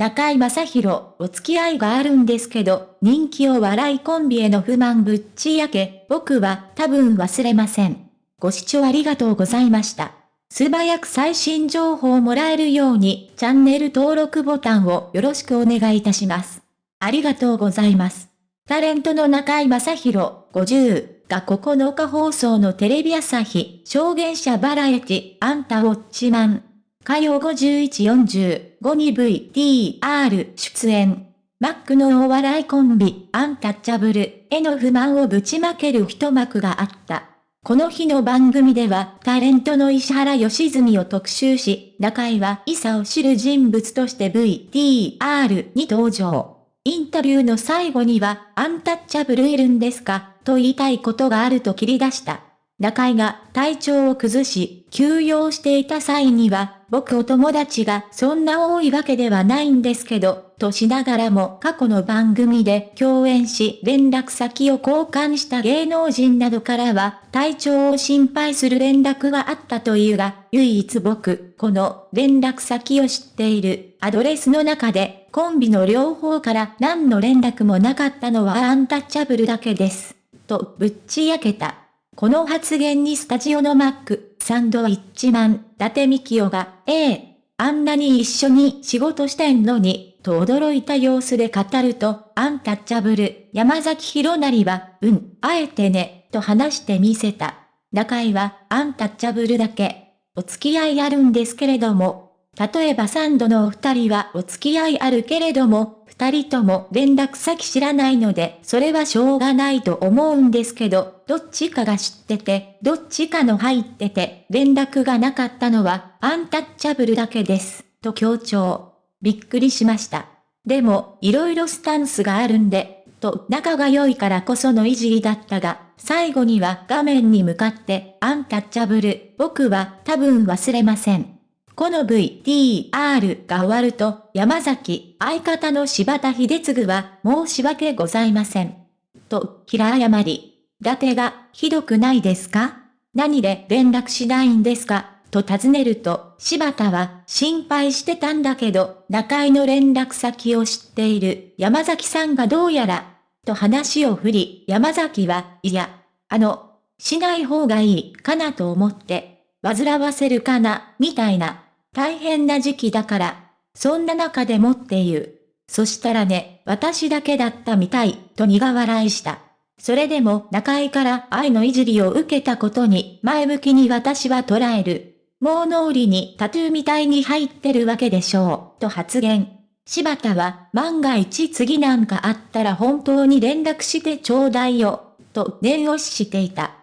中井正宏、お付き合いがあるんですけど、人気を笑いコンビへの不満ぶっちやけ、僕は多分忘れません。ご視聴ありがとうございました。素早く最新情報をもらえるように、チャンネル登録ボタンをよろしくお願いいたします。ありがとうございます。タレントの中井正宏、50が9日放送のテレビ朝日、証言者バラエティ、あんたウォッチマン。火曜5145に VTR 出演。マックのお笑いコンビ、アンタッチャブルへの不満をぶちまける一幕があった。この日の番組では、タレントの石原良純を特集し、中井はイサを知る人物として VTR に登場。インタビューの最後には、アンタッチャブルいるんですかと言いたいことがあると切り出した。中井が体調を崩し、休養していた際には、僕お友達がそんな多いわけではないんですけど、としながらも過去の番組で共演し連絡先を交換した芸能人などからは体調を心配する連絡があったというが、唯一僕、この連絡先を知っているアドレスの中でコンビの両方から何の連絡もなかったのはアンタッチャブルだけです。とぶっちやけた。この発言にスタジオのマック、サンドイッチマン、伊達美京が、ええ、あんなに一緒に仕事してんのに、と驚いた様子で語ると、アンタッチャブル、山崎博成は、うん、あえてね、と話してみせた。中井は、アンタッチャブルだけ、お付き合いあるんですけれども、例えばサンドのお二人はお付き合いあるけれども、二人とも連絡先知らないので、それはしょうがないと思うんですけど、どっちかが知ってて、どっちかの入ってて、連絡がなかったのは、アンタッチャブルだけです、と強調。びっくりしました。でも、いろいろスタンスがあるんで、と仲が良いからこそのいじりだったが、最後には画面に向かって、アンタッチャブル、僕は多分忘れません。この VTR が終わると、山崎、相方の柴田秀次は、申し訳ございません。と、平謝り。伊達が、ひどくないですか？何で連絡しないんですか？と尋ねると、柴田は、心配してたんだけど、中井の連絡先を知っている山崎さんがどうやら、と話を振り、山崎は、いや、あの、しない方がいいかなと思って、煩わせるかな、みたいな大変な時期だから、そんな中でもって言う。そしたらね、私だけだったみたい、と苦笑いした。それでも中井から愛のいじりを受けたことに前向きに私は捉える。もう脳裏にタトゥーみたいに入ってるわけでしょう、と発言。柴田は万が一次なんかあったら本当に連絡してちょうだいよ、と念押ししていた。